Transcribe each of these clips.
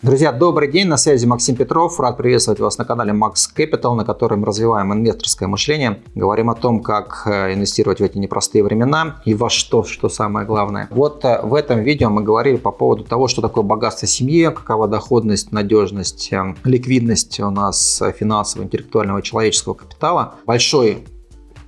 Друзья, добрый день, на связи Максим Петров. Рад приветствовать вас на канале Max Capital, на котором развиваем инвесторское мышление. Говорим о том, как э, инвестировать в эти непростые времена и во что, что самое главное. Вот э, в этом видео мы говорили по поводу того, что такое богатство семьи, какова доходность, надежность, э, ликвидность у нас финансового, интеллектуального, человеческого капитала. Большой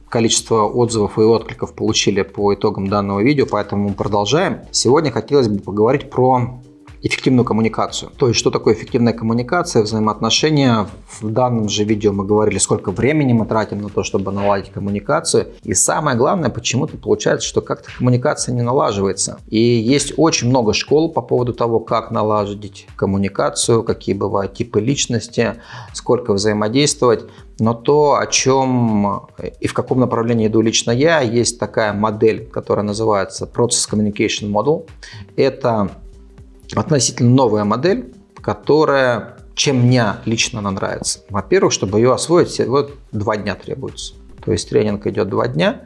количество отзывов и откликов получили по итогам данного видео, поэтому продолжаем. Сегодня хотелось бы поговорить про эффективную коммуникацию. То есть, что такое эффективная коммуникация, взаимоотношения. В данном же видео мы говорили, сколько времени мы тратим на то, чтобы наладить коммуникацию. И самое главное, почему-то получается, что как-то коммуникация не налаживается. И есть очень много школ по поводу того, как наладить коммуникацию, какие бывают типы личности, сколько взаимодействовать. Но то, о чем и в каком направлении иду лично я, есть такая модель, которая называется Process Communication Model. Это относительно новая модель, которая, чем мне лично она нравится. Во-первых, чтобы ее освоить, вот два дня требуется. То есть тренинг идет два дня.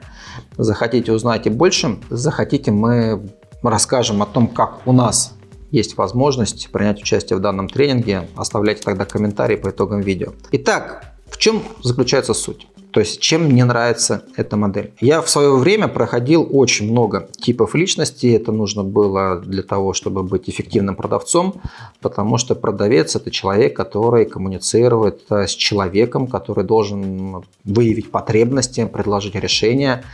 Захотите узнать и больше, захотите мы расскажем о том, как у нас есть возможность принять участие в данном тренинге. Оставляйте тогда комментарии по итогам видео. Итак, в чем заключается суть? То есть, чем мне нравится эта модель. Я в свое время проходил очень много типов личности. Это нужно было для того, чтобы быть эффективным продавцом, потому что продавец – это человек, который коммуницирует э, с человеком, который должен выявить потребности, предложить решение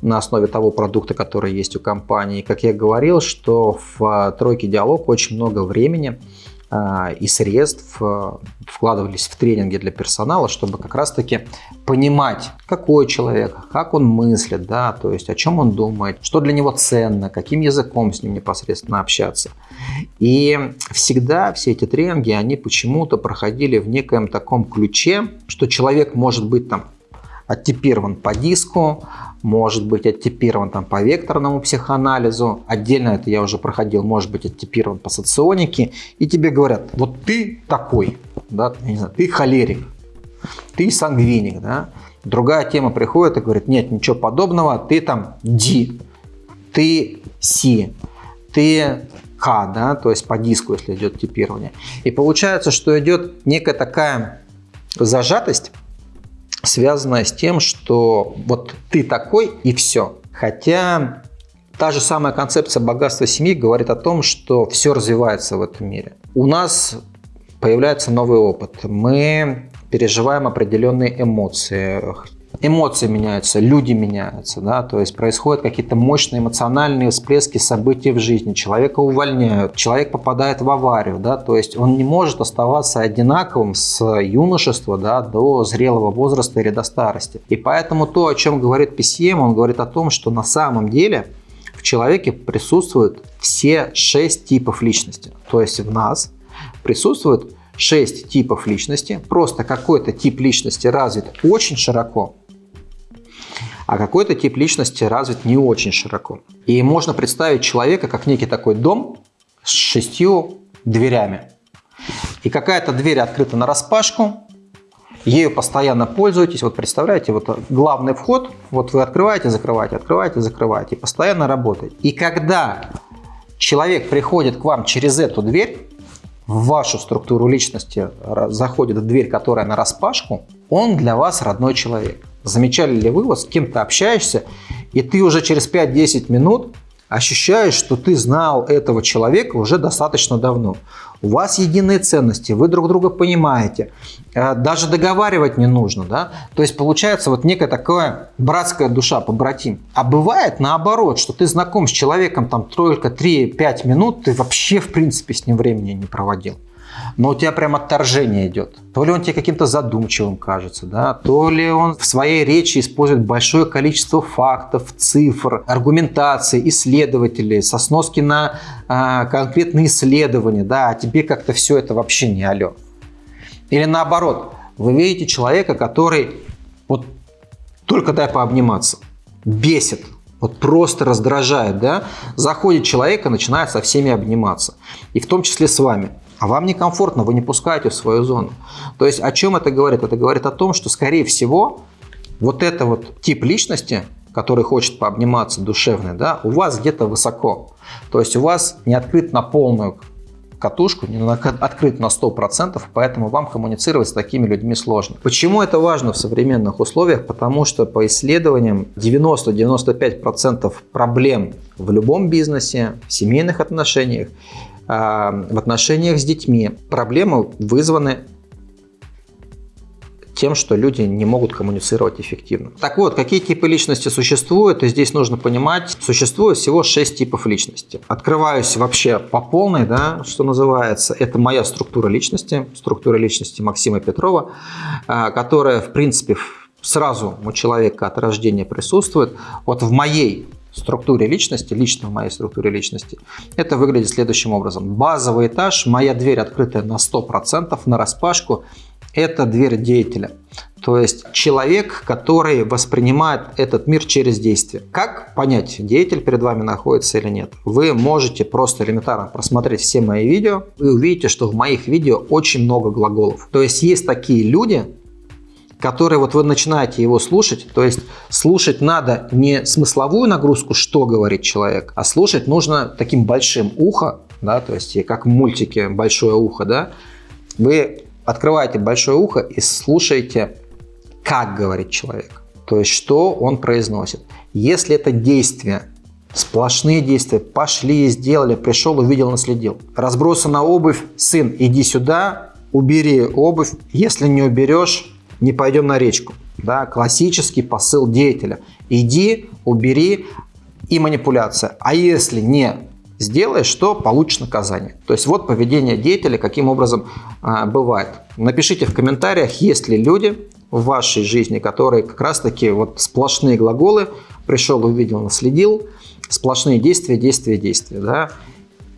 на основе того продукта, который есть у компании. Как я говорил, что в тройке диалог очень много времени и средств э, вкладывались в тренинги для персонала, чтобы как раз-таки понимать, какой человек, как он мыслит, да, то есть о чем он думает, что для него ценно, каким языком с ним непосредственно общаться. И всегда все эти тренинги, они почему-то проходили в некоем таком ключе, что человек может быть там оттипирован по диску, может быть оттипирован там по векторному психоанализу, отдельно это я уже проходил, может быть оттипирован по соционике, и тебе говорят, вот ты такой, да, я не знаю, ты холерик, ты сангвиник, да, другая тема приходит и говорит, нет, ничего подобного, ты там D, ты C, ты К, да, то есть по диску, если идет типирование. И получается, что идет некая такая зажатость, связанная с тем, что вот ты такой и все. Хотя та же самая концепция богатства семьи говорит о том, что все развивается в этом мире. У нас появляется новый опыт. Мы переживаем определенные эмоции эмоции меняются, люди меняются, да, то есть происходят какие-то мощные эмоциональные всплески событий в жизни, человека увольняют, человек попадает в аварию, да, то есть он не может оставаться одинаковым с юношества да, до зрелого возраста или до старости. И поэтому то, о чем говорит PCM, он говорит о том, что на самом деле в человеке присутствуют все шесть типов личности, то есть в нас присутствует 6 типов личности, просто какой-то тип личности развит очень широко, а какой-то тип личности развит не очень широко. И можно представить человека как некий такой дом с шестью дверями. И какая-то дверь открыта на распашку, ею постоянно пользуетесь. Вот представляете, вот главный вход, вот вы открываете, закрываете, открываете, закрываете, и постоянно работаете. И когда человек приходит к вам через эту дверь, в вашу структуру личности заходит в дверь, которая на распашку, он для вас родной человек. Замечали ли вы, вот с кем то общаешься, и ты уже через 5-10 минут ощущаешь, что ты знал этого человека уже достаточно давно. У вас единые ценности, вы друг друга понимаете, э, даже договаривать не нужно. Да? То есть получается вот некая такая братская душа, побратим. А бывает наоборот, что ты знаком с человеком там только 3-5 минут, ты вообще в принципе с ним времени не проводил но у тебя прям отторжение идет. То ли он тебе каким-то задумчивым кажется, да, то ли он в своей речи использует большое количество фактов, цифр, аргументаций, исследователей, со сноски на а, конкретные исследования, да, а тебе как-то все это вообще не алё. Или наоборот, вы видите человека, который вот только дай пообниматься, бесит, вот просто раздражает, да, заходит человек и начинает со всеми обниматься, и в том числе с вами а вам некомфортно, вы не пускаете в свою зону. То есть о чем это говорит? Это говорит о том, что, скорее всего, вот это вот тип личности, который хочет пообниматься, душевный, да, у вас где-то высоко. То есть у вас не открыт на полную катушку, не открыт на 100%, поэтому вам коммуницировать с такими людьми сложно. Почему это важно в современных условиях? Потому что по исследованиям 90-95% проблем в любом бизнесе, в семейных отношениях, в отношениях с детьми, проблемы вызваны тем, что люди не могут коммуницировать эффективно. Так вот, какие типы личности существуют, и здесь нужно понимать, существует всего 6 типов личности. Открываюсь вообще по полной, да, что называется, это моя структура личности, структура личности Максима Петрова, а, которая, в принципе, сразу у человека от рождения присутствует. Вот в моей структуре личности, лично в моей структуре личности, это выглядит следующим образом. Базовый этаж, моя дверь открытая на 100%, на распашку, это дверь деятеля. То есть человек, который воспринимает этот мир через действие. Как понять, деятель перед вами находится или нет? Вы можете просто элементарно просмотреть все мои видео. Вы увидите, что в моих видео очень много глаголов. То есть есть такие люди, которые вот вы начинаете его слушать, то есть слушать надо не смысловую нагрузку, что говорит человек, а слушать нужно таким большим ухо, да, то есть как в мультике «Большое ухо», да, вы открываете большое ухо и слушаете, как говорит человек, то есть что он произносит. Если это действие, сплошные действия, пошли, сделали, пришел, увидел, наследил. Разбросана обувь, сын, иди сюда, убери обувь, если не уберешь, не пойдем на речку. Да, классический посыл деятеля. Иди, убери и манипуляция. А если не сделаешь, то получишь наказание. То есть вот поведение деятеля, каким образом а, бывает. Напишите в комментариях, есть ли люди в вашей жизни, которые как раз таки вот сплошные глаголы, пришел, увидел, наследил, сплошные действия, действия, действия. Да?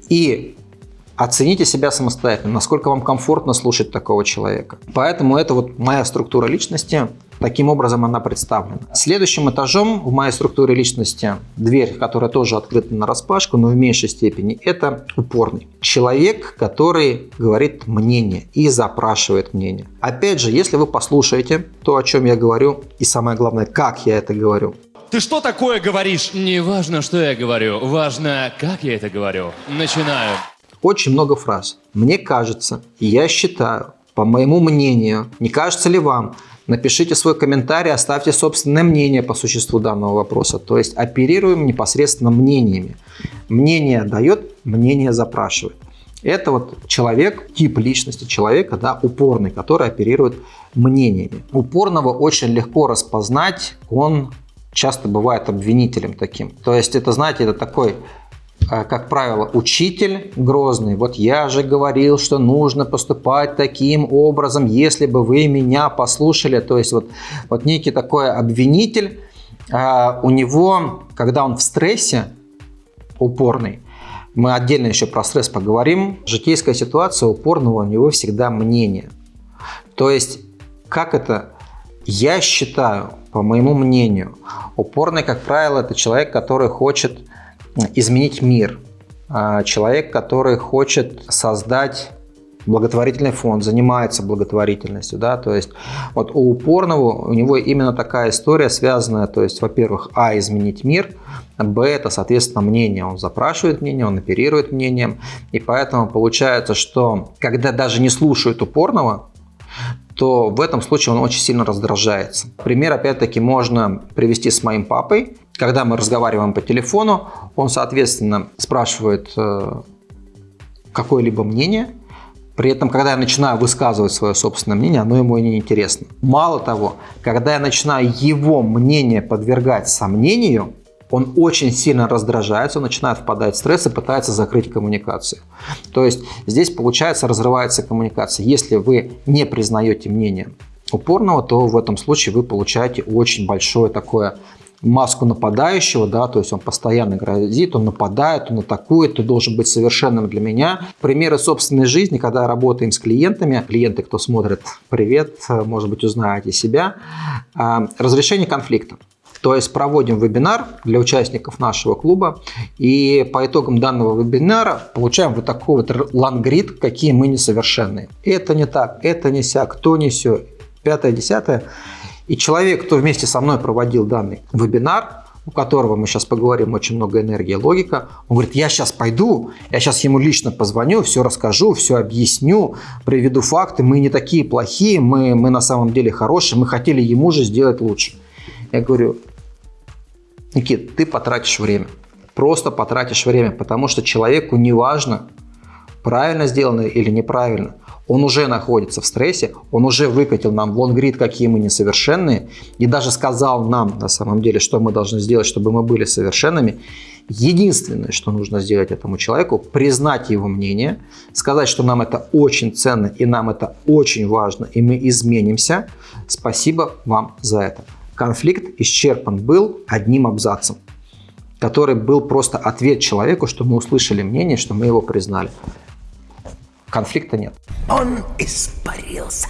И Оцените себя самостоятельно, насколько вам комфортно слушать такого человека. Поэтому это вот моя структура личности, таким образом она представлена. Следующим этажом в моей структуре личности, дверь, которая тоже открыта на распашку, но в меньшей степени, это упорный. Человек, который говорит мнение и запрашивает мнение. Опять же, если вы послушаете то, о чем я говорю, и самое главное, как я это говорю, ты что такое говоришь? Не важно, что я говорю, важно, как я это говорю. Начинаю очень много фраз. Мне кажется, я считаю, по моему мнению, не кажется ли вам, напишите свой комментарий, оставьте собственное мнение по существу данного вопроса. То есть оперируем непосредственно мнениями. Мнение дает, мнение запрашивает. Это вот человек, тип личности человека, да, упорный, который оперирует мнениями. Упорного очень легко распознать, он часто бывает обвинителем таким. То есть это, знаете, это такой как правило, учитель грозный. Вот я же говорил, что нужно поступать таким образом, если бы вы меня послушали. То есть вот, вот некий такой обвинитель, а, у него, когда он в стрессе упорный, мы отдельно еще про стресс поговорим, житейская ситуация упорного у него всегда мнение. То есть, как это? Я считаю, по моему мнению, упорный, как правило, это человек, который хочет изменить мир. А, человек, который хочет создать благотворительный фонд, занимается благотворительностью, да, то есть вот у упорного у него именно такая история связанная, то есть, во-первых, а, изменить мир, б, это, соответственно, мнение, он запрашивает мнение, он оперирует мнением, и поэтому получается, что когда даже не слушают упорного, то в этом случае он очень сильно раздражается. Пример, опять-таки, можно привести с моим папой. Когда мы разговариваем по телефону, он, соответственно, спрашивает э, какое-либо мнение, при этом, когда я начинаю высказывать свое собственное мнение, оно ему не интересно. Мало того, когда я начинаю его мнение подвергать сомнению, он очень сильно раздражается, он начинает впадать в стресс и пытается закрыть коммуникацию. То есть здесь, получается, разрывается коммуникация. Если вы не признаете мнение упорного, то в этом случае вы получаете очень большое такое маску нападающего, да, то есть он постоянно грозит, он нападает, он атакует, ты должен быть совершенным для меня. Примеры собственной жизни, когда работаем с клиентами, клиенты, кто смотрит, привет, может быть, узнаете себя, а, разрешение конфликтов. То есть проводим вебинар для участников нашего клуба, и по итогам данного вебинара получаем вот такой вот лангрид, какие мы несовершенные. Это не так, это не сяк, кто не все, пятое, десятое. И человек, кто вместе со мной проводил данный вебинар, у которого мы сейчас поговорим очень много энергии, логика, он говорит, я сейчас пойду, я сейчас ему лично позвоню, все расскажу, все объясню, приведу факты, мы не такие плохие, мы, мы на самом деле хорошие, мы хотели ему же сделать лучше. Я говорю, Никит, ты потратишь время, просто потратишь время, потому что человеку не важно, правильно сделано или неправильно он уже находится в стрессе, он уже выкатил нам в лонгрид, какие мы несовершенные, и даже сказал нам на самом деле, что мы должны сделать, чтобы мы были совершенными. Единственное, что нужно сделать этому человеку, признать его мнение, сказать, что нам это очень ценно и нам это очень важно, и мы изменимся. Спасибо вам за это. Конфликт исчерпан был одним абзацем который был просто ответ человеку, что мы услышали мнение, что мы его признали конфликта нет. Он испарился.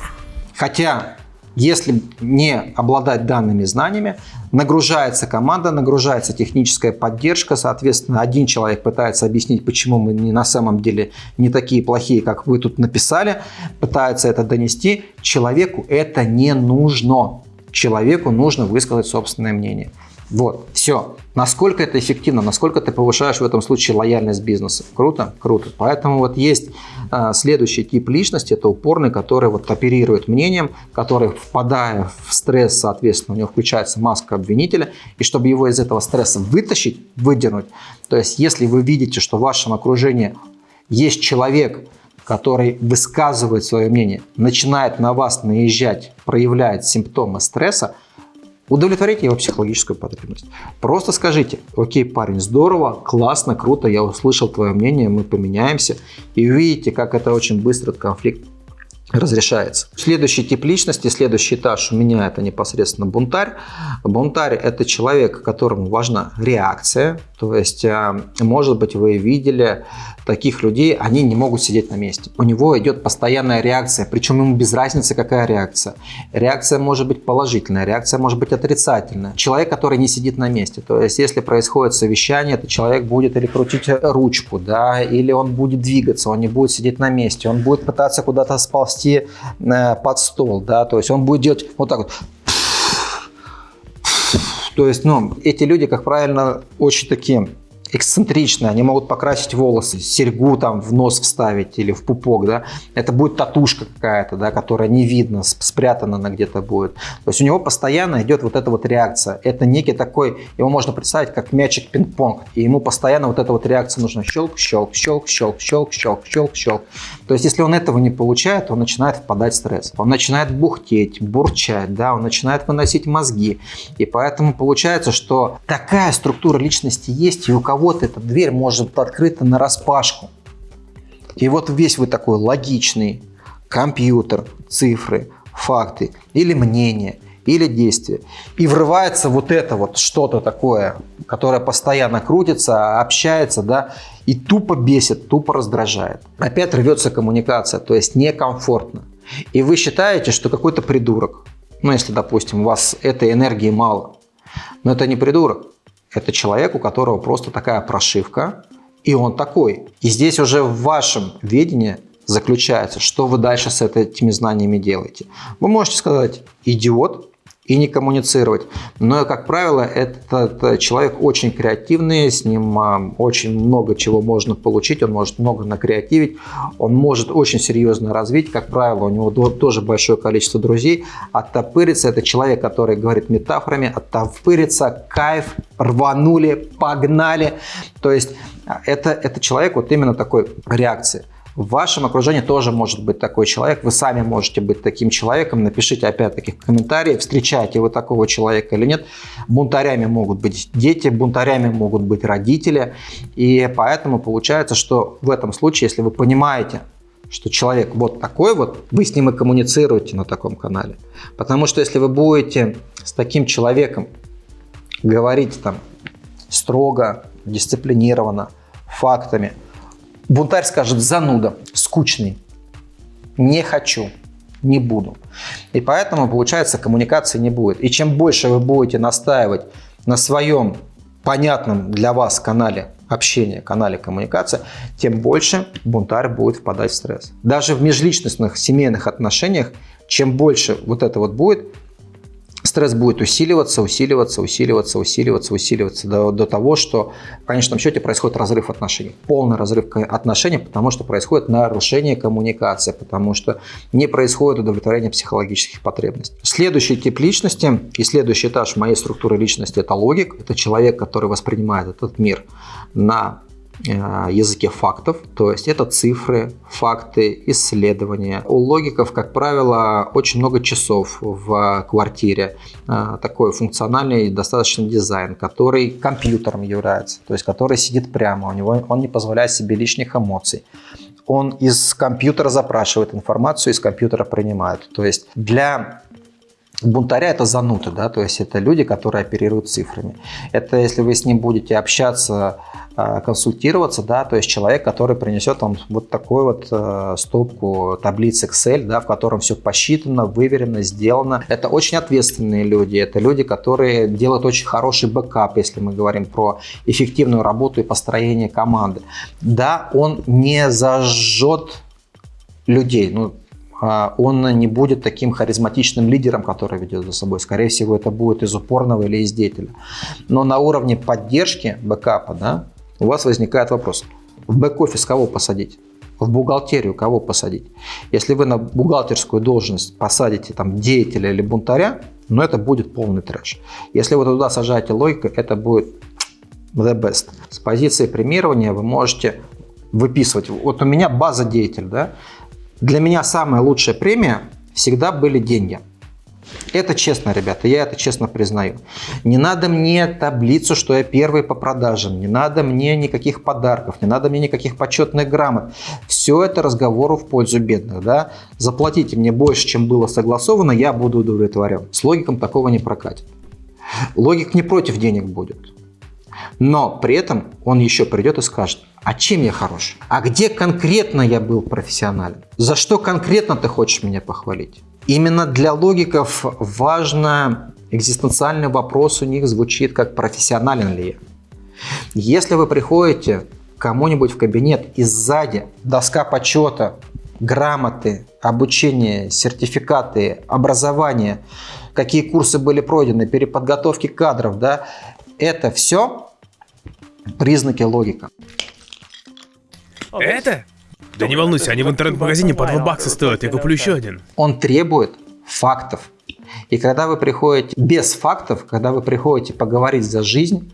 Хотя, если не обладать данными знаниями, нагружается команда, нагружается техническая поддержка, соответственно, один человек пытается объяснить, почему мы не на самом деле не такие плохие, как вы тут написали, пытается это донести, человеку это не нужно. Человеку нужно высказать собственное мнение. Вот, все. Насколько это эффективно, насколько ты повышаешь в этом случае лояльность бизнеса. Круто? Круто. Поэтому вот есть а, следующий тип личности, это упорный, который вот оперирует мнением, который, впадая в стресс, соответственно, у него включается маска обвинителя, и чтобы его из этого стресса вытащить, выдернуть, то есть если вы видите, что в вашем окружении есть человек, который высказывает свое мнение, начинает на вас наезжать, проявляет симптомы стресса, Удовлетворите его психологическую потребность. Просто скажите, окей, парень, здорово, классно, круто, я услышал твое мнение, мы поменяемся. И увидите, как это очень быстро этот конфликт разрешается. Следующий тип личности, следующий этаж у меня это непосредственно бунтарь. Бунтарь это человек, которому важна реакция. То есть, э, может быть, вы видели таких людей, они не могут сидеть на месте. У него идет постоянная реакция, причем ему без разницы, какая реакция. Реакция может быть положительная, реакция может быть отрицательная. Человек, который не сидит на месте. То есть, если происходит совещание, то человек будет или крутить ручку, да, или он будет двигаться, он не будет сидеть на месте, он будет пытаться куда-то сползти ползти э, под стол, да, то есть он будет делать вот так вот. То есть, ну, эти люди, как правильно, очень такие эксцентричные, они могут покрасить волосы, серьгу там в нос вставить или в пупок, да, это будет татушка какая-то, да, которая не видно, спрятана она где-то будет. То есть у него постоянно идет вот эта вот реакция. Это некий такой, его можно представить как мячик пинг-понг, и ему постоянно вот эта вот реакция нужна щелк, щелк, щелк, щелк, щелк, щелк, щелк, щелк. То есть если он этого не получает, он начинает впадать в стресс, он начинает бухтеть, бурчать, да, он начинает выносить мозги, и поэтому получается, что такая структура личности есть, и у кого кого-то эта дверь может быть открыта на распашку. И вот весь вы такой логичный компьютер, цифры, факты или мнение, или действие. И врывается вот это вот что-то такое, которое постоянно крутится, общается, да, и тупо бесит, тупо раздражает. Опять рвется коммуникация, то есть некомфортно. И вы считаете, что какой-то придурок, ну если, допустим, у вас этой энергии мало, но это не придурок, это человек, у которого просто такая прошивка, и он такой. И здесь уже в вашем видении заключается, что вы дальше с этими знаниями делаете. Вы можете сказать «идиот», и не коммуницировать. Но, как правило, этот человек очень креативный, с ним а, очень много чего можно получить, он может много накреативить, он может очень серьезно развить. Как правило, у него тоже большое количество друзей. Оттопыриться – это человек, который говорит метафорами, оттопыриться, кайф, рванули, погнали. То есть а, это, это человек вот именно такой реакции. В вашем окружении тоже может быть такой человек. Вы сами можете быть таким человеком. Напишите опять-таки в комментарии, встречаете вы такого человека или нет. Бунтарями могут быть дети, бунтарями могут быть родители. И поэтому получается, что в этом случае, если вы понимаете, что человек вот такой вот, вы с ним и коммуницируете на таком канале. Потому что если вы будете с таким человеком говорить там строго, дисциплинированно, фактами – Бунтарь скажет зануда, скучный, не хочу, не буду. И поэтому, получается, коммуникации не будет. И чем больше вы будете настаивать на своем понятном для вас канале общения, канале коммуникации, тем больше бунтарь будет впадать в стресс. Даже в межличностных семейных отношениях, чем больше вот это вот будет, стресс будет усиливаться, усиливаться, усиливаться, усиливаться, усиливаться до, до того, что в конечном счете происходит разрыв отношений. Полный разрыв отношений, потому что происходит нарушение коммуникации, потому что не происходит удовлетворение психологических потребностей. Следующий тип личности и следующий этаж моей структуры личности – это логик. Это человек, который воспринимает этот мир на языке фактов, то есть это цифры, факты, исследования. У логиков, как правило, очень много часов в квартире, э, такой функциональный достаточно дизайн, который компьютером является, то есть который сидит прямо, у него он не позволяет себе лишних эмоций. Он из компьютера запрашивает информацию, из компьютера принимает. То есть для бунтаря это зануты, да, то есть это люди, которые оперируют цифрами. Это если вы с ним будете общаться, а, консультироваться, да, то есть человек, который принесет вам вот такую вот э, стопку таблиц Excel, да, в котором все посчитано, выверено, сделано. Это очень ответственные люди, это люди, которые делают очень хороший бэкап, если мы говорим про эффективную работу и построение команды. Да, он не зажжет людей, ну, он не будет таким харизматичным лидером, который ведет за собой. Скорее всего, это будет из упорного или из деятеля. Но на уровне поддержки бэкапа да, у вас возникает вопрос. В бэк-офис кого посадить? В бухгалтерию кого посадить? Если вы на бухгалтерскую должность посадите там деятеля или бунтаря, ну это будет полный трэш. Если вы туда сажаете логику, это будет the best. С позиции премирования вы можете выписывать. Вот у меня база деятель, да, для меня самая лучшая премия всегда были деньги. Это честно, ребята, я это честно признаю. Не надо мне таблицу, что я первый по продажам, не надо мне никаких подарков, не надо мне никаких почетных грамот. Все это разговору в пользу бедных. Да? Заплатите мне больше, чем было согласовано, я буду удовлетворен. С логиком такого не прокатит. Логик не против денег будет. Но при этом он еще придет и скажет, а чем я хорош? А где конкретно я был профессионален? За что конкретно ты хочешь меня похвалить? Именно для логиков важно экзистенциальный вопрос у них звучит как профессионален ли я. Если вы приходите кому-нибудь в кабинет и сзади доска почета, грамоты, обучение, сертификаты, образование, какие курсы были пройдены, переподготовки кадров, да, это все признаки логика. Это? Да не волнуйся, они в интернет-магазине по 2 бакса стоят, я куплю еще один. Он требует фактов. И когда вы приходите без фактов, когда вы приходите поговорить за жизнь,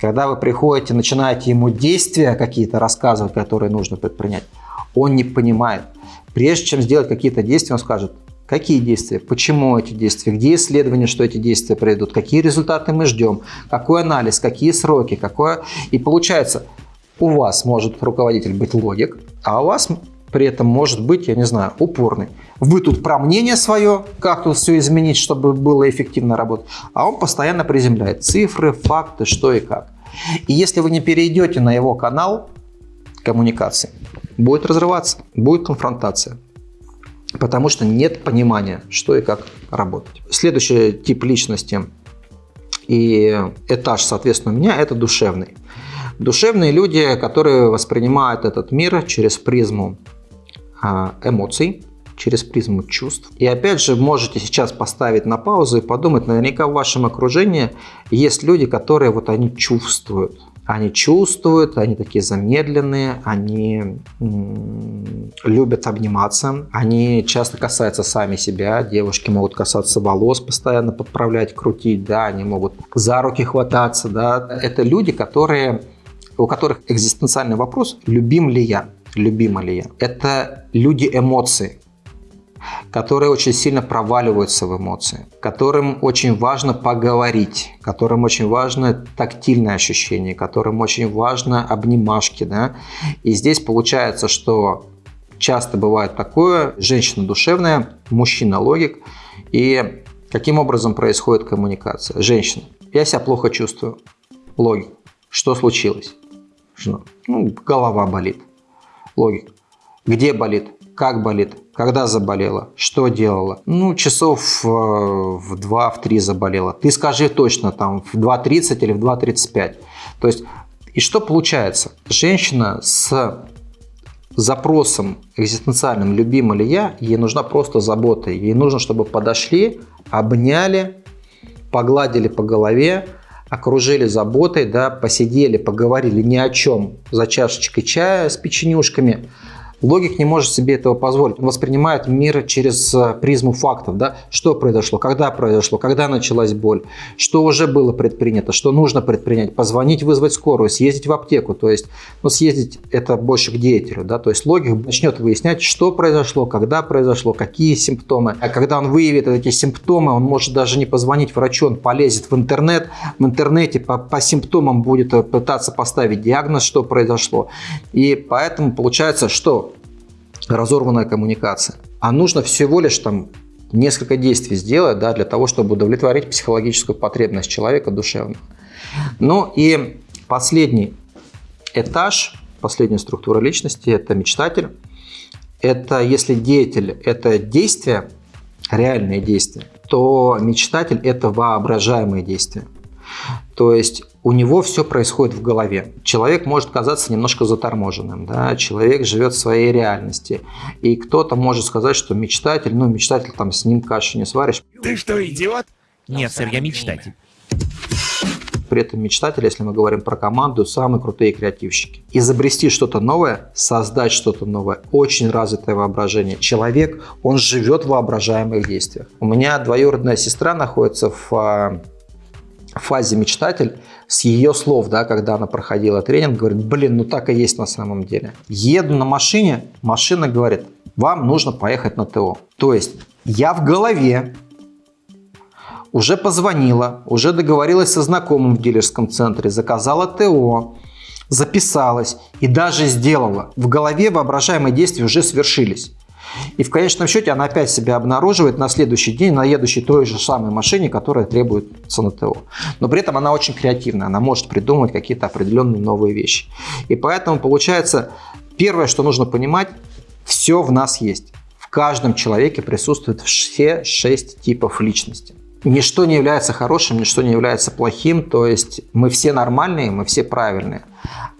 когда вы приходите, начинаете ему действия какие-то рассказывать, которые нужно предпринять, он не понимает. Прежде чем сделать какие-то действия, он скажет, какие действия, почему эти действия, где исследования, что эти действия пройдут, какие результаты мы ждем, какой анализ, какие сроки, какое... И получается, у вас может руководитель быть логик, а у вас при этом может быть, я не знаю, упорный. Вы тут про мнение свое, как тут все изменить, чтобы было эффективно работать, а он постоянно приземляет цифры, факты, что и как. И если вы не перейдете на его канал коммуникации, будет разрываться, будет конфронтация. Потому что нет понимания, что и как работать. Следующий тип личности и этаж, соответственно, у меня – это душевный. Душевные люди, которые воспринимают этот мир через призму а, эмоций, через призму чувств. И опять же, можете сейчас поставить на паузу и подумать, наверняка в вашем окружении есть люди, которые вот они чувствуют. Они чувствуют, они такие замедленные, они любят обниматься, они часто касаются сами себя, девушки могут касаться волос, постоянно подправлять, крутить, да, они могут за руки хвататься, да. Это люди, которые у которых экзистенциальный вопрос «любим ли я?», «любима ли я?». Это люди эмоций, которые очень сильно проваливаются в эмоции, которым очень важно поговорить, которым очень важно тактильное ощущение, которым очень важно обнимашки. Да? И здесь получается, что часто бывает такое, женщина душевная, мужчина логик, и каким образом происходит коммуникация? Женщина, я себя плохо чувствую, логик, что случилось? Что, ну, голова болит. Логика. Где болит? Как болит? Когда заболела? Что делала? Ну, часов э, в 2, в 3 заболела. Ты скажи точно, там, в 2.30 или в 2.35. То есть, и что получается? Женщина с запросом экзистенциальным «любима ли я?» ей нужна просто забота. Ей нужно, чтобы подошли, обняли, погладили по голове, окружили заботой, да, посидели, поговорили ни о чем за чашечкой чая с печенюшками – Логик не может себе этого позволить. Он воспринимает мир через э, призму фактов. Да? Что произошло, когда произошло, когда началась боль, что уже было предпринято, что нужно предпринять. Позвонить, вызвать скорую, съездить в аптеку. То есть ну, съездить это больше к деятелю. Да? То есть логик начнет выяснять, что произошло, когда произошло, какие симптомы. А когда он выявит эти симптомы, он может даже не позвонить врачу, он полезет в интернет. В интернете по, по симптомам будет э, пытаться поставить диагноз, что произошло. И поэтому получается, что разорванная коммуникация. А нужно всего лишь там несколько действий сделать да, для того, чтобы удовлетворить психологическую потребность человека душевно. Ну и последний этаж, последняя структура личности – это мечтатель. Это если деятель – это действие, реальные действия, то мечтатель – это воображаемые действия. То есть у него все происходит в голове. Человек может казаться немножко заторможенным, да? человек живет в своей реальности. И кто-то может сказать, что мечтатель, ну, мечтатель, там, с ним кашу не сваришь. Ты что, идиот? Нет, сэр, я мечтатель. При этом мечтатель, если мы говорим про команду, самые крутые креативщики. Изобрести что-то новое, создать что-то новое, очень развитое воображение. Человек, он живет в воображаемых действиях. У меня двоюродная сестра находится в а, фазе мечтатель, с ее слов, да, когда она проходила тренинг, говорит, блин, ну так и есть на самом деле. Еду на машине, машина говорит, вам нужно поехать на ТО. То есть я в голове уже позвонила, уже договорилась со знакомым в дилерском центре, заказала ТО, записалась и даже сделала. В голове воображаемые действия уже свершились. И в конечном счете она опять себя обнаруживает на следующий день на едущей той же самой машине, которая требует ЦНТО. Но при этом она очень креативная, она может придумывать какие-то определенные новые вещи. И поэтому получается, первое, что нужно понимать, все в нас есть. В каждом человеке присутствуют все шесть типов личности. Ничто не является хорошим, ничто не является плохим, то есть мы все нормальные, мы все правильные.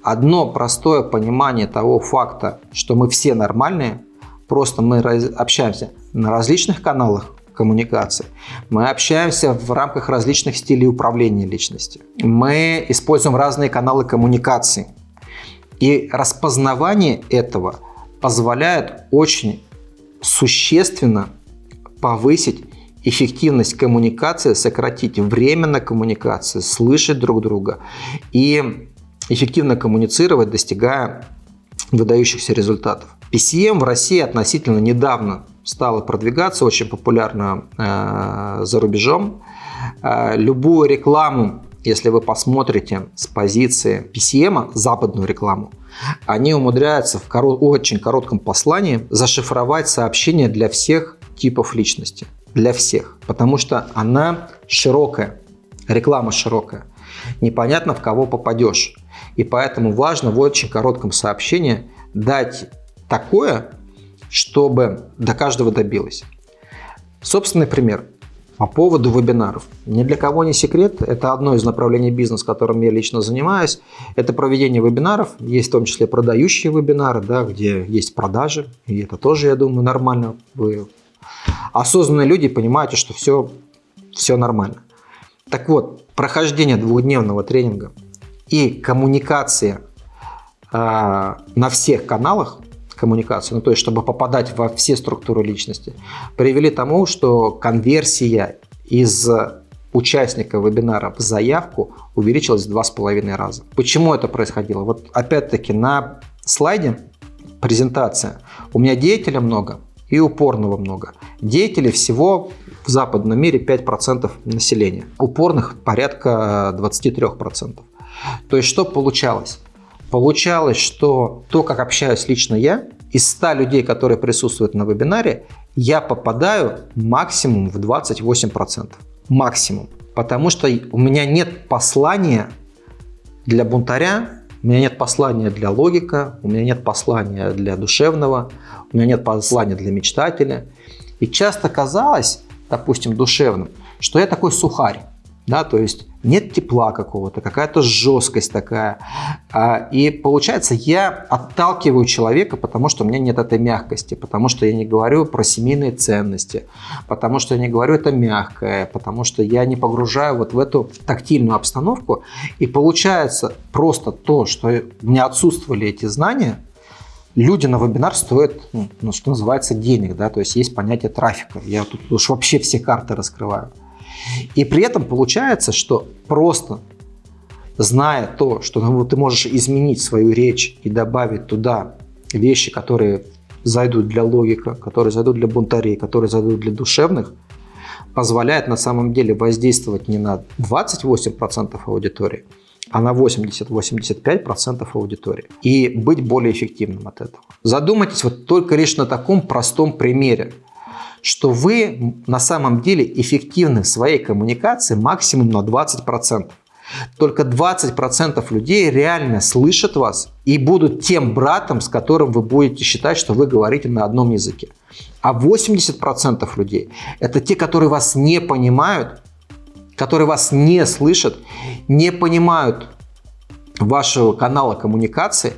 Одно простое понимание того факта, что мы все нормальные, Просто мы общаемся на различных каналах коммуникации. Мы общаемся в рамках различных стилей управления личностью. Мы используем разные каналы коммуникации. И распознавание этого позволяет очень существенно повысить эффективность коммуникации, сократить время на коммуникации, слышать друг друга и эффективно коммуницировать, достигая выдающихся результатов. PCM в России относительно недавно стало продвигаться, очень популярно э, за рубежом. Э, любую рекламу, если вы посмотрите с позиции PCM, западную рекламу, они умудряются в корот, очень коротком послании зашифровать сообщение для всех типов личности. Для всех. Потому что она широкая, реклама широкая. Непонятно, в кого попадешь. И поэтому важно в очень коротком сообщении дать такое, чтобы до каждого добилось. Собственный пример по поводу вебинаров. Ни для кого не секрет, это одно из направлений бизнеса, которым я лично занимаюсь. Это проведение вебинаров, есть в том числе продающие вебинары, да, где есть продажи, и это тоже, я думаю, нормально. Вы осознанные люди понимаете, что все, все нормально. Так вот, прохождение двухдневного тренинга и коммуникация э, на всех каналах коммуникации, ну то есть чтобы попадать во все структуры личности, привели к тому, что конверсия из участника вебинара в заявку увеличилась в два с половиной раза. Почему это происходило? Вот опять-таки на слайде презентация. У меня деятелей много и упорного много. Деятелей всего в западном мире 5% населения. Упорных порядка 23%. То есть что получалось? Получалось, что то, как общаюсь лично я, из 100 людей, которые присутствуют на вебинаре, я попадаю максимум в 28%. Максимум. Потому что у меня нет послания для бунтаря, у меня нет послания для логика, у меня нет послания для душевного, у меня нет послания для мечтателя. И часто казалось, допустим, душевным, что я такой сухарь. Да, то есть нет тепла какого-то, какая-то жесткость такая. А, и получается, я отталкиваю человека, потому что у меня нет этой мягкости, потому что я не говорю про семейные ценности, потому что я не говорю это мягкое, потому что я не погружаю вот в эту тактильную обстановку. И получается просто то, что у меня отсутствовали эти знания, люди на вебинар стоят, ну, ну, что называется, денег, да, то есть есть понятие трафика. Я тут уж вообще все карты раскрываю. И при этом получается, что просто зная то, что ну, ты можешь изменить свою речь и добавить туда вещи, которые зайдут для логика, которые зайдут для бунтарей, которые зайдут для душевных, позволяет на самом деле воздействовать не на 28% аудитории, а на 80-85% аудитории. И быть более эффективным от этого. Задумайтесь вот только лишь на таком простом примере, что вы на самом деле эффективны в своей коммуникации максимум на 20%. Только 20% людей реально слышат вас и будут тем братом, с которым вы будете считать, что вы говорите на одном языке. А 80% людей – это те, которые вас не понимают, которые вас не слышат, не понимают вашего канала коммуникации,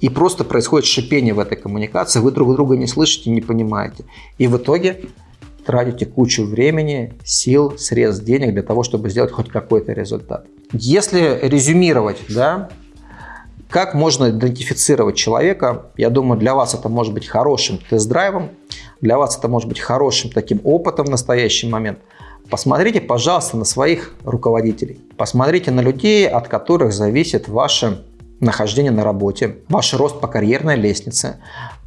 и просто происходит шипение в этой коммуникации, вы друг друга не слышите, не понимаете. И в итоге тратите кучу времени, сил, средств, денег для того, чтобы сделать хоть какой-то результат. Если резюмировать, да, как можно идентифицировать человека? Я думаю, для вас это может быть хорошим тест-драйвом, для вас это может быть хорошим таким опытом в настоящий момент – Посмотрите, пожалуйста, на своих руководителей. Посмотрите на людей, от которых зависит ваше нахождение на работе, ваш рост по карьерной лестнице.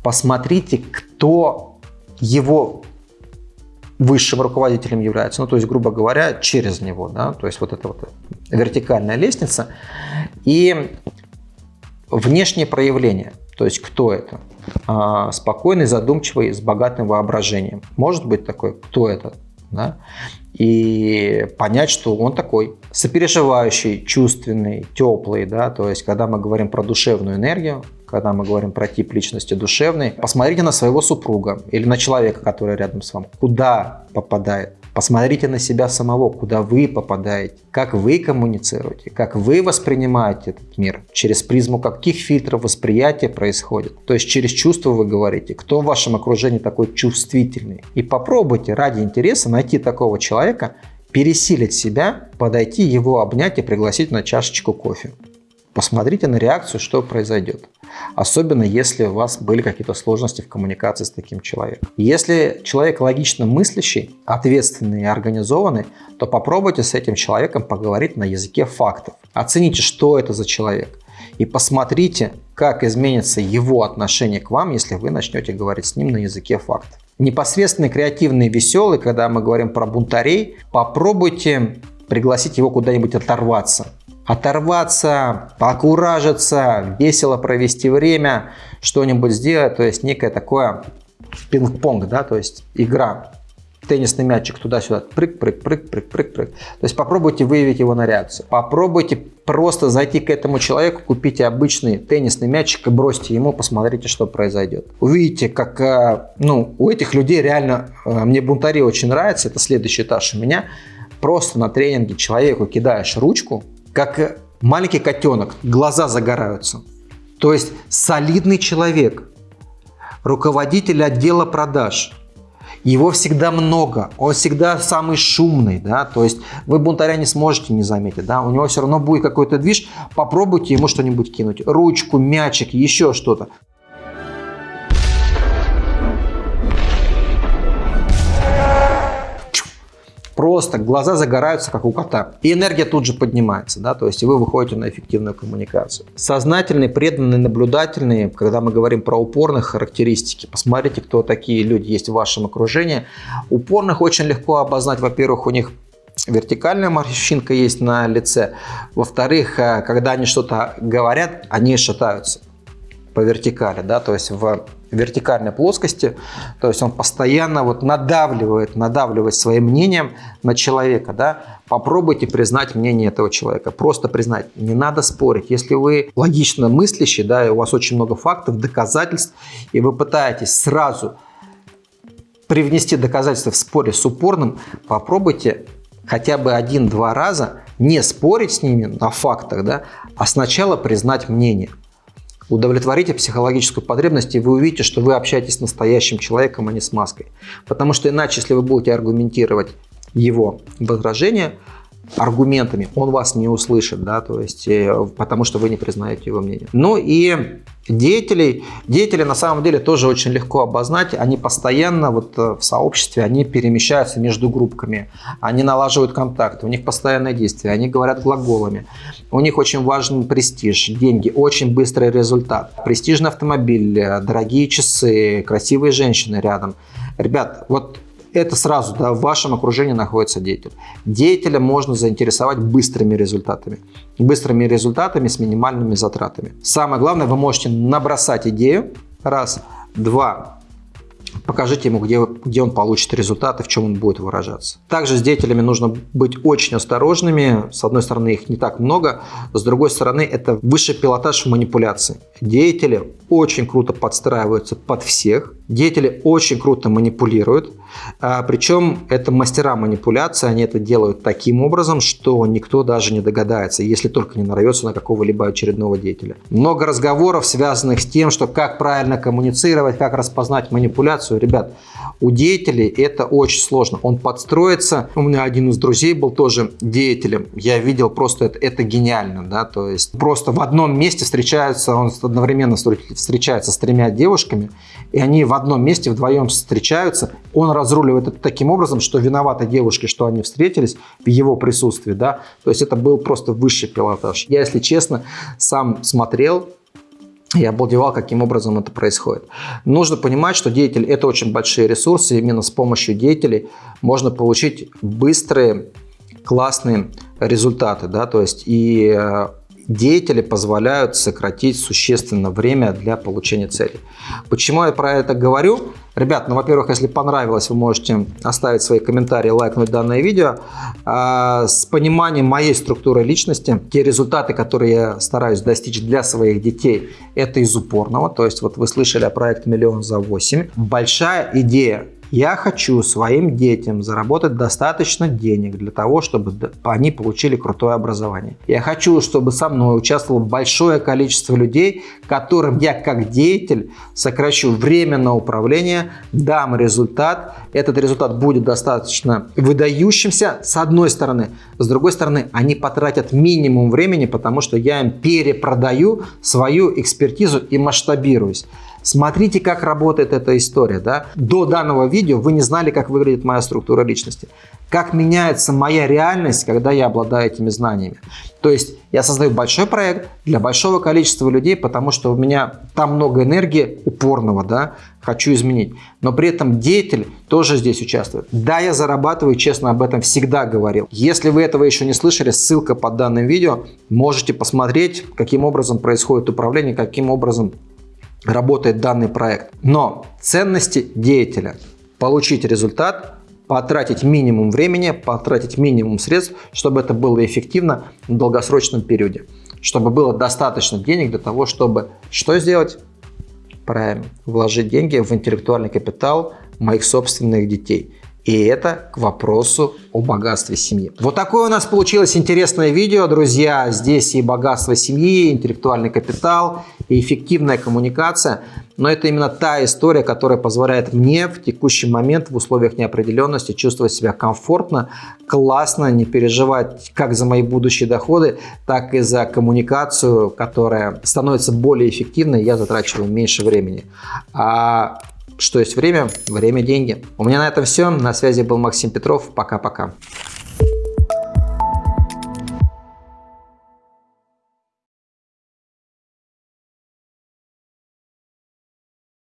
Посмотрите, кто его высшим руководителем является, ну, то есть, грубо говоря, через него, да, то есть вот эта вот вертикальная лестница. И внешнее проявление, то есть кто это? А, спокойный, задумчивый, с богатым воображением. Может быть такой, кто это? Да? и понять, что он такой сопереживающий, чувственный, теплый, да, то есть когда мы говорим про душевную энергию, когда мы говорим про тип личности душевный, посмотрите на своего супруга или на человека, который рядом с вами, куда попадает Посмотрите на себя самого, куда вы попадаете, как вы коммуницируете, как вы воспринимаете этот мир, через призму каких фильтров восприятия происходит. То есть через чувства вы говорите, кто в вашем окружении такой чувствительный. И попробуйте ради интереса найти такого человека, пересилить себя, подойти, его обнять и пригласить на чашечку кофе. Посмотрите на реакцию, что произойдет. Особенно если у вас были какие-то сложности в коммуникации с таким человеком. Если человек логично мыслящий, ответственный и организованный, то попробуйте с этим человеком поговорить на языке фактов. Оцените, что это за человек. И посмотрите, как изменится его отношение к вам, если вы начнете говорить с ним на языке фактов. Непосредственно креативный веселый, когда мы говорим про бунтарей, попробуйте пригласить его куда-нибудь оторваться оторваться, покуражиться, весело провести время, что-нибудь сделать, то есть некое такое пинг-понг, да, то есть игра, теннисный мячик туда-сюда, прыг-прыг-прыг-прыг-прыг-прыг. То есть попробуйте выявить его на реакцию. Попробуйте просто зайти к этому человеку, купите обычный теннисный мячик и бросьте ему, посмотрите, что произойдет. Увидите, как э, ну, у этих людей реально, э, мне бунтари очень нравится, это следующий этаж у меня, просто на тренинге человеку кидаешь ручку, как маленький котенок, глаза загораются. То есть солидный человек, руководитель отдела продаж. Его всегда много, он всегда самый шумный, да, то есть вы бунтаря не сможете не заметить, да, у него все равно будет какой-то движ, попробуйте ему что-нибудь кинуть, ручку, мячик, еще что-то. Просто глаза загораются, как у кота. И энергия тут же поднимается, да, то есть вы выходите на эффективную коммуникацию. Сознательные, преданные, наблюдательные, когда мы говорим про упорных характеристики, посмотрите, кто такие люди есть в вашем окружении. Упорных очень легко обознать, во-первых, у них вертикальная морщинка есть на лице. Во-вторых, э, когда они что-то говорят, они шатаются по вертикали, да, то есть в вертикальной плоскости, то есть он постоянно вот надавливает, надавливает своим мнением на человека, да, попробуйте признать мнение этого человека, просто признать, не надо спорить, если вы логично мыслящий, да, и у вас очень много фактов, доказательств, и вы пытаетесь сразу привнести доказательства в споре с упорным, попробуйте хотя бы один-два раза не спорить с ними на фактах, да, а сначала признать мнение. Удовлетворите психологическую потребность, и вы увидите, что вы общаетесь с настоящим человеком, а не с маской. Потому что иначе, если вы будете аргументировать его возражения, аргументами, он вас не услышит, да, то есть, э, потому что вы не признаете его мнение. Ну и деятелей, деятели на самом деле тоже очень легко обознать, они постоянно вот э, в сообществе, они перемещаются между группками, они налаживают контакты, у них постоянное действие, они говорят глаголами, у них очень важен престиж, деньги, очень быстрый результат, престижный автомобиль, э, дорогие часы, красивые женщины рядом. Ребят, вот это сразу да, в вашем окружении находится деятель. Деятеля можно заинтересовать быстрыми результатами. Быстрыми результатами с минимальными затратами. Самое главное, вы можете набросать идею, раз. Два, покажите ему, где, где он получит результаты, в чем он будет выражаться. Также с деятелями нужно быть очень осторожными. С одной стороны, их не так много, с другой стороны, это высший пилотаж манипуляции. Деятели очень круто подстраиваются под всех, деятели очень круто манипулируют, а, причем это мастера манипуляции, они это делают таким образом, что никто даже не догадается, если только не нарвется на какого-либо очередного деятеля. Много разговоров, связанных с тем, что как правильно коммуницировать, как распознать манипуляцию. Ребят, у деятелей это очень сложно. Он подстроится. У меня один из друзей был тоже деятелем. Я видел просто это, это гениально. Да? То есть просто в одном месте встречаются, он одновременно встречается с тремя девушками, и они в одном месте вдвоем встречаются. Он разруливает это таким образом, что виноваты девушки, что они встретились в его присутствии. Да? То есть это был просто высший пилотаж. Я, если честно, сам смотрел я обалдевал, каким образом это происходит. Нужно понимать, что деятель – это очень большие ресурсы. Именно с помощью деятелей можно получить быстрые, классные результаты. Да? То есть и э, деятели позволяют сократить существенно время для получения цели. Почему я про это говорю? Ребят, ну, во-первых, если понравилось, вы можете оставить свои комментарии, лайкнуть данное видео. А, с пониманием моей структуры личности, те результаты, которые я стараюсь достичь для своих детей, это из упорного. То есть вот вы слышали о проекте «Миллион за 8». Большая идея я хочу своим детям заработать достаточно денег для того, чтобы они получили крутое образование. Я хочу, чтобы со мной участвовало большое количество людей, которым я как деятель сокращу время на управление, дам результат. Этот результат будет достаточно выдающимся с одной стороны. С другой стороны, они потратят минимум времени, потому что я им перепродаю свою экспертизу и масштабируюсь. Смотрите, как работает эта история. Да? До данного видео вы не знали, как выглядит моя структура личности. Как меняется моя реальность, когда я обладаю этими знаниями. То есть я создаю большой проект для большого количества людей, потому что у меня там много энергии упорного, да, хочу изменить. Но при этом деятель тоже здесь участвует. Да, я зарабатываю, честно об этом всегда говорил. Если вы этого еще не слышали, ссылка под данным видео. Можете посмотреть, каким образом происходит управление, каким образом работает данный проект. Но ценности деятеля – получить результат, потратить минимум времени, потратить минимум средств, чтобы это было эффективно в долгосрочном периоде. Чтобы было достаточно денег для того, чтобы что сделать? Правильно, вложить деньги в интеллектуальный капитал моих собственных детей – и это к вопросу о богатстве семьи. Вот такое у нас получилось интересное видео, друзья. Здесь и богатство семьи, и интеллектуальный капитал, и эффективная коммуникация. Но это именно та история, которая позволяет мне в текущий момент в условиях неопределенности чувствовать себя комфортно, классно, не переживать как за мои будущие доходы, так и за коммуникацию, которая становится более эффективной, я затрачиваю меньше времени. А что есть время? Время – деньги. У меня на этом все. На связи был Максим Петров. Пока-пока.